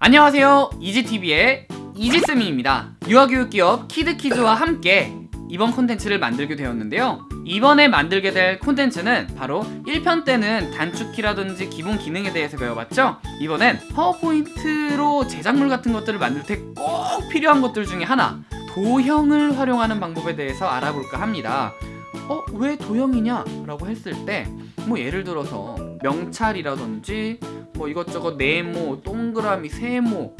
안녕하세요 이지TV의 이지쌤입니다 유아교육기업 키드키즈와 함께 이번 콘텐츠를 만들게 되었는데요 이번에 만들게 될 콘텐츠는 바로 1편 때는 단축키라든지 기본 기능에 대해서 배워봤죠 이번엔 파워포인트로 제작물 같은 것들을 만들 때 꼭 필요한 것들 중에 하나 도형을 활용하는 방법에 대해서 알아볼까 합니다 어? 왜 도형이냐? 라고 했을 때 뭐 예를 들어서 명찰이라든지 뭐 이것저것 네모, 동그라미, 세모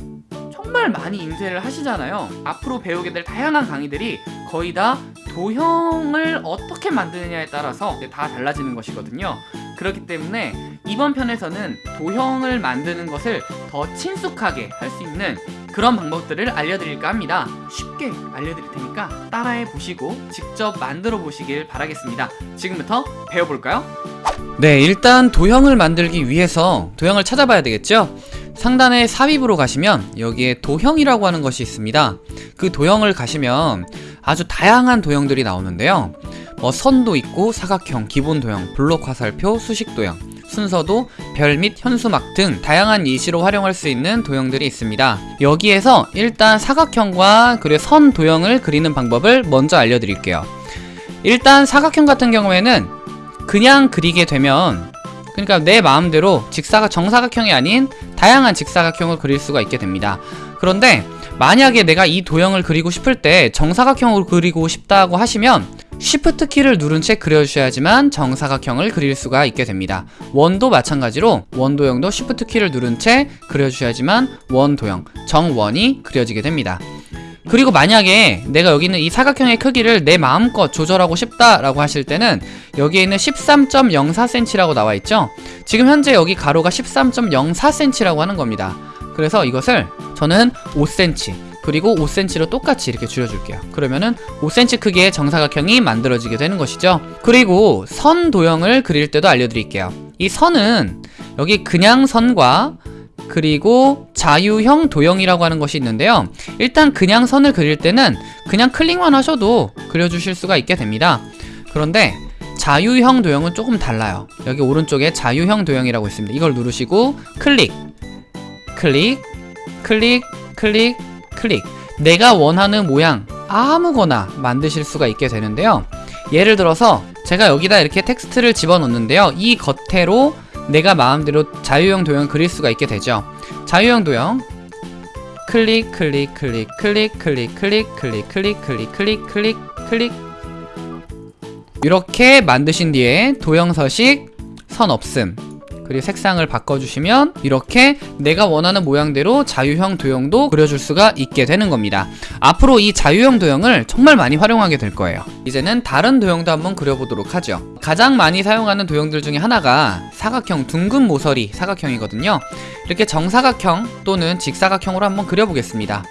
정말 많이 인쇄를 하시잖아요. 앞으로 배우게 될 다양한 강의들이 거의 다 도형을 어떻게 만드느냐에 따라서 다 달라지는 것이거든요. 그렇기 때문에 이번 편에서는 도형을 만드는 것을 더 친숙하게 할 수 있는 그런 방법들을 알려드릴까 합니다. 쉽게 알려드릴 테니까 따라해 보시고 직접 만들어 보시길 바라겠습니다. 지금부터 배워볼까요? 네 일단 도형을 만들기 위해서 도형을 찾아봐야 되겠죠? 상단에 삽입으로 가시면 여기에 도형이라고 하는 것이 있습니다. 그 도형을 가시면 아주 다양한 도형들이 나오는데요. 뭐 선도 있고 사각형, 기본 도형, 블록 화살표, 수식 도형 순서도 별 및 현수막 등 다양한 예시로 활용할 수 있는 도형들이 있습니다. 여기에서 일단 사각형과 그리고 선 도형을 그리는 방법을 먼저 알려드릴게요. 일단 사각형 같은 경우에는 그냥 그리게 되면 그러니까 내 마음대로 직사각 정사각형이 아닌 다양한 직사각형을 그릴 수가 있게 됩니다. 그런데 만약에 내가 이 도형을 그리고 싶을 때 정사각형으로 그리고 싶다고 하시면 Shift 키를 누른 채 그려주셔야지만 정사각형을 그릴 수가 있게 됩니다. 원도 마찬가지로 원도형도 Shift 키를 누른 채 그려주셔야지만 원도형, 정원이 그려지게 됩니다. 그리고 만약에 내가 여기 있는 이 사각형의 크기를 내 마음껏 조절하고 싶다라고 하실 때는 여기에 있는 13.04cm라고 나와 있죠? 지금 현재 여기 가로가 13.04cm라고 하는 겁니다. 그래서 이것을 저는 5cm 그리고 5cm로 똑같이 이렇게 줄여줄게요. 그러면은 5cm 크기의 정사각형이 만들어지게 되는 것이죠. 그리고 선 도형을 그릴 때도 알려드릴게요. 이 선은 여기 그냥 선과 그리고 자유형 도형이라고 하는 것이 있는데요. 일단 그냥 선을 그릴 때는 그냥 클릭만 하셔도 그려주실 수가 있게 됩니다. 그런데 자유형 도형은 조금 달라요. 여기 오른쪽에 자유형 도형이라고 있습니다. 이걸 누르시고 클릭 클릭 클릭 클릭 클릭 내가 원하는 모양 아무거나 만드실 수가 있게 되는데요 예를 들어서 제가 여기다 이렇게 텍스트를 집어넣는데요 이 겉에로 내가 마음대로 자유형 도형 그릴 수가 있게 되죠 자유형 도형 클릭 클릭 클릭 클릭 클릭 클릭 클릭 클릭 클릭 클릭 클릭 클릭 이렇게 만드신 뒤에 도형 서식 선 없음 그리고 색상을 바꿔주시면 이렇게 내가 원하는 모양대로 자유형 도형도 그려줄 수가 있게 되는 겁니다. 앞으로 이 자유형 도형을 정말 많이 활용하게 될 거예요. 이제는 다른 도형도 한번 그려보도록 하죠. 가장 많이 사용하는 도형들 중에 하나가 사각형 둥근 모서리 사각형이거든요. 이렇게 정사각형 또는 직사각형으로 한번 그려보겠습니다.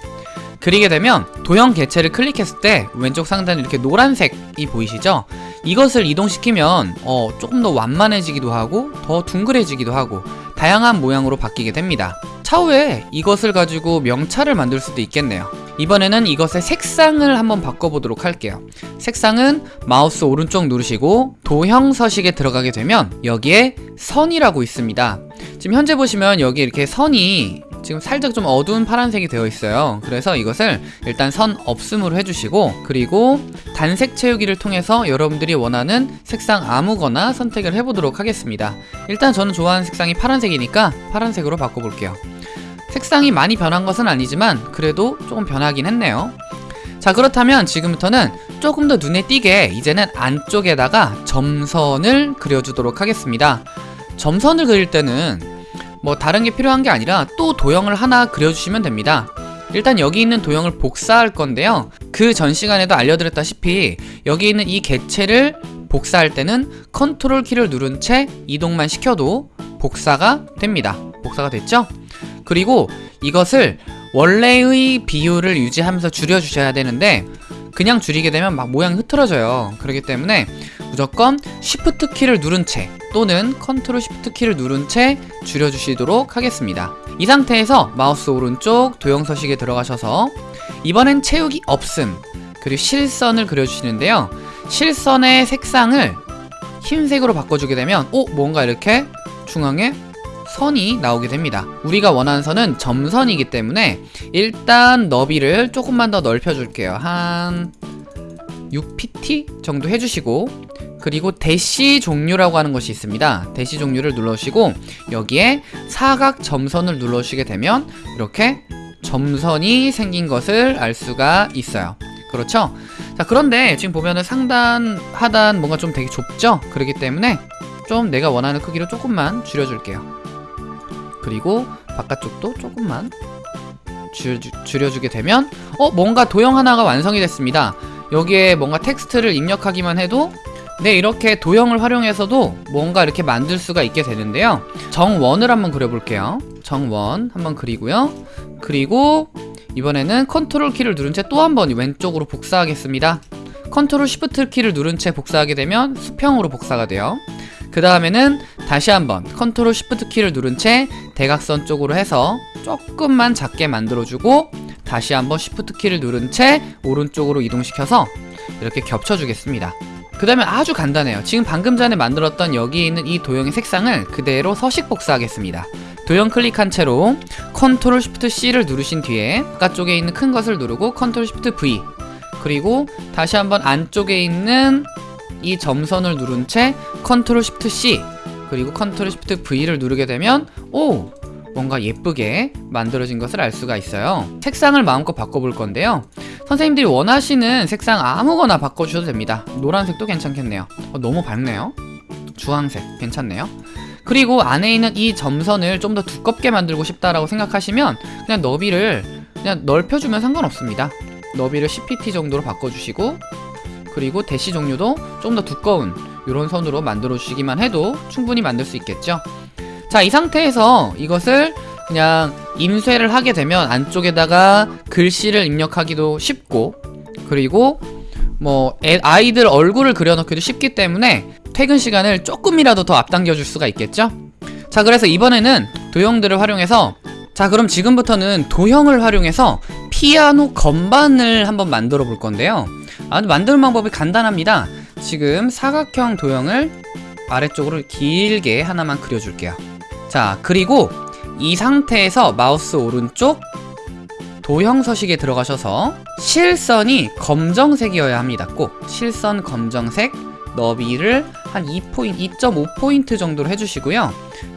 그리게 되면 도형 개체를 클릭했을 때 왼쪽 상단에 이렇게 노란색이 보이시죠? 이것을 이동시키면 어, 조금 더 완만해지기도 하고 더 둥그레지기도 하고 다양한 모양으로 바뀌게 됩니다. 차후에 이것을 가지고 명찰을 만들 수도 있겠네요. 이번에는 이것의 색상을 한번 바꿔보도록 할게요. 색상은 마우스 오른쪽 누르시고 도형 서식에 들어가게 되면 여기에 선이라고 있습니다. 지금 현재 보시면 여기 이렇게 선이 지금 살짝 좀 어두운 파란색이 되어 있어요. 그래서 이것을 일단 선 없음으로 해주시고 그리고 단색 채우기를 통해서 여러분들이 원하는 색상 아무거나 선택을 해보도록 하겠습니다. 일단 저는 좋아하는 색상이 파란색이니까 파란색으로 바꿔볼게요. 색상이 많이 변한 것은 아니지만 그래도 조금 변하긴 했네요. 자 그렇다면 지금부터는 조금 더 눈에 띄게 이제는 안쪽에다가 점선을 그려주도록 하겠습니다. 점선을 그릴 때는 뭐 다른 게 필요한 게 아니라 또 도형을 하나 그려주시면 됩니다. 일단 여기 있는 도형을 복사할 건데요. 그 전 시간에도 알려드렸다시피 여기 있는 이 개체를 복사할 때는 컨트롤 키를 누른 채 이동만 시켜도 복사가 됩니다. 복사가 됐죠? 그리고 이것을 원래의 비율을 유지하면서 줄여주셔야 되는데 그냥 줄이게 되면 막 모양이 흐트러져요. 그렇기 때문에 무조건 Shift 키를 누른 채 또는 Ctrl Shift 키를 누른 채 줄여주시도록 하겠습니다. 이 상태에서 마우스 오른쪽 도형 서식에 들어가셔서 이번엔 채우기 없음 그리고 실선을 그려주시는데요. 실선의 색상을 흰색으로 바꿔주게 되면 오 뭔가 이렇게 중앙에 선이 나오게 됩니다. 우리가 원하는 선은 점선이기 때문에 일단 너비를 조금만 더 넓혀 줄게요. 한 6pt 정도 해주시고 그리고 대시 종류라고 하는 것이 있습니다 대시 종류를 눌러주시고 여기에 사각 점선을 눌러주시게 되면 이렇게 점선이 생긴 것을 알 수가 있어요 그렇죠? 자 그런데 지금 보면은 상단 하단 뭔가 좀 되게 좁죠? 그렇기 때문에 좀 내가 원하는 크기로 조금만 줄여줄게요 그리고 바깥쪽도 조금만 줄, 줄여주게 되면 어 뭔가 도형 하나가 완성이 됐습니다 여기에 뭔가 텍스트를 입력하기만 해도 네 이렇게 도형을 활용해서도 뭔가 이렇게 만들 수가 있게 되는데요. 정원을 한번 그려볼게요. 정원 한번 그리고요. 그리고 이번에는 컨트롤 키를 누른 채 또 한 번 왼쪽으로 복사하겠습니다. 컨트롤 시프트 키를 누른 채 복사하게 되면 수평으로 복사가 돼요. 그 다음에는 다시 한번 컨트롤 시프트 키를 누른 채 대각선 쪽으로 해서 조금만 작게 만들어주고 다시 한번 시프트 키를 누른 채 오른쪽으로 이동시켜서 이렇게 겹쳐주겠습니다 그 다음에 아주 간단해요 지금 방금 전에 만들었던 여기 있는 이 도형의 색상을 그대로 서식 복사하겠습니다 도형 클릭한 채로 컨트롤 시프트 C를 누르신 뒤에 바깥쪽에 있는 큰 것을 누르고 컨트롤 시프트 V 그리고 다시 한번 안쪽에 있는 이 점선을 누른 채 컨트롤 시프트 C 그리고 컨트롤 시프트 V를 누르게 되면 오! 뭔가 예쁘게 만들어진 것을 알 수가 있어요. 색상을 마음껏 바꿔볼 건데요. 선생님들이 원하시는 색상 아무거나 바꿔주셔도 됩니다. 노란색도 괜찮겠네요. 어, 너무 밝네요. 주황색 괜찮네요. 그리고 안에 있는 이 점선을 좀 더 두껍게 만들고 싶다라고 생각하시면 그냥 너비를 그냥 넓혀주면 상관없습니다. 너비를 10pt 정도로 바꿔주시고 그리고 대시 종류도 좀 더 두꺼운 이런 선으로 만들어 주시기만 해도 충분히 만들 수 있겠죠 자 이 상태에서 이것을 그냥 인쇄를 하게 되면 안쪽에다가 글씨를 입력하기도 쉽고 그리고 뭐 애, 아이들 얼굴을 그려넣기도 쉽기 때문에 퇴근 시간을 조금이라도 더 앞당겨 줄 수가 있겠죠? 자 그래서 이번에는 도형들을 활용해서 자 그럼 지금부터는 도형을 활용해서 피아노 건반을 한번 만들어 볼 건데요. 아, 만드는 방법이 간단합니다. 지금 사각형 도형을 아래쪽으로 길게 하나만 그려줄게요 자 그리고 이 상태에서 마우스 오른쪽 도형 서식에 들어가셔서 실선이 검정색이어야 합니다. 꼭 실선 검정색 너비를 한 2포인트, 2.5포인트 정도로 해주시고요.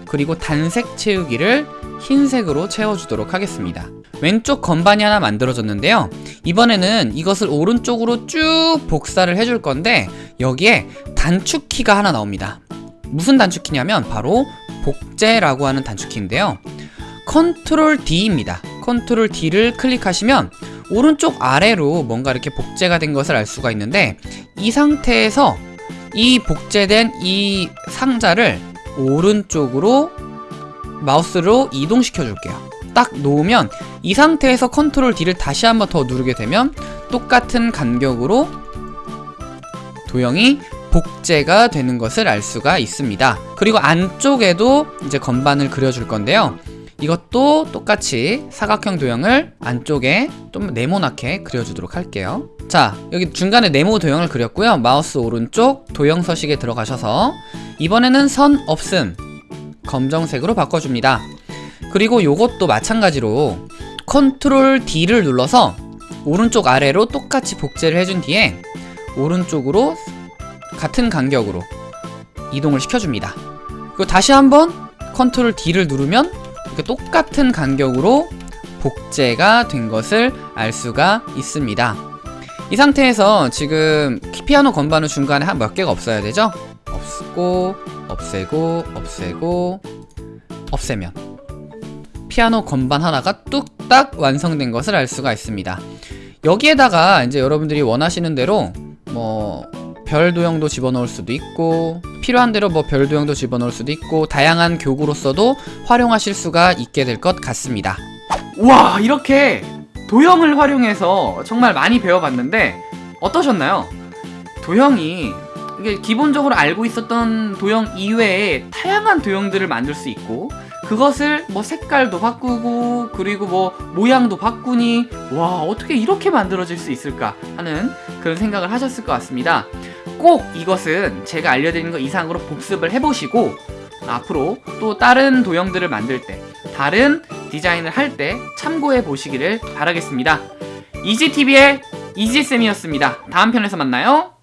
그리고 단색 채우기를 흰색으로 채워주도록 하겠습니다. 왼쪽 건반이 하나 만들어졌는데요. 이번에는 이것을 오른쪽으로 쭉 복사를 해줄 건데 여기에 단축키가 하나 나옵니다. 무슨 단축키냐면 바로 복제라고 하는 단축키인데요. 컨트롤 D입니다. 컨트롤 D를 클릭하시면 오른쪽 아래로 뭔가 이렇게 복제가 된 것을 알 수가 있는데 이 상태에서 이 복제된 이 상자를 오른쪽으로 마우스로 이동시켜 줄게요. 딱 놓으면 이 상태에서 컨트롤 D를 다시 한번 더 누르게 되면 똑같은 간격으로 도형이 복제가 되는 것을 알 수가 있습니다. 그리고 안쪽에도 이제 건반을 그려줄 건데요. 이것도 똑같이 사각형 도형을 안쪽에 좀 네모나게 그려주도록 할게요. 자 여기 중간에 네모 도형을 그렸고요. 마우스 오른쪽 도형 서식에 들어가셔서 이번에는 선 없음 검정색으로 바꿔줍니다. 그리고 요것도 마찬가지로 컨트롤 D를 눌러서 오른쪽 아래로 똑같이 복제를 해준 뒤에 오른쪽으로 같은 간격으로 이동을 시켜줍니다. 그리고 다시 한번 컨트롤 D를 누르면 이렇게 똑같은 간격으로 복제가 된 것을 알 수가 있습니다. 이 상태에서 지금 피아노 건반은 중간에 한 몇 개가 없어야 되죠? 없고 없애고 없애고 없애면 피아노 건반 하나가 뚝딱 완성된 것을 알 수가 있습니다. 여기에다가 이제 여러분들이 원하시는 대로 뭐 별 도형도 집어넣을 수도 있고 필요한 대로 뭐 별 도형도 집어넣을 수도 있고 다양한 교구로서도 활용하실 수가 있게 될 것 같습니다 와 이렇게 도형을 활용해서 정말 많이 배워봤는데 어떠셨나요? 도형이 이게 기본적으로 알고 있었던 도형 이외에 다양한 도형들을 만들 수 있고 그것을 뭐 색깔도 바꾸고 그리고 뭐 모양도 바꾸니 와 어떻게 이렇게 만들어질 수 있을까 하는 그런 생각을 하셨을 것 같습니다 꼭 이것은 제가 알려드리는 것 이상으로 복습을 해보시고 앞으로 또 다른 도형들을 만들 때 다른 디자인을 할 때 참고해 보시기를 바라겠습니다. 이지TV의 이지쌤이었습니다. 다음 편에서 만나요.